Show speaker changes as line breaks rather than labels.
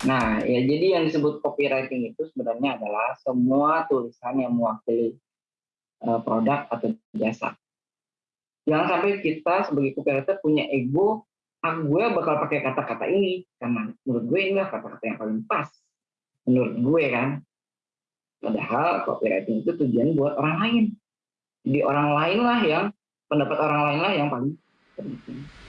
Nah, ya jadi yang disebut copywriting itu sebenarnya adalah semua tulisan yang mewakili eh, produk atau jasa. Jangan sampai kita sebagai copywriter punya ego, ah gue bakal pakai kata-kata ini karena menurut gue ini kata-kata yang paling pas. Menurut gue kan. Padahal copywriting itu tujuan buat orang lain. Jadi orang lain lah yang pendapat orang lain lah yang paling penting.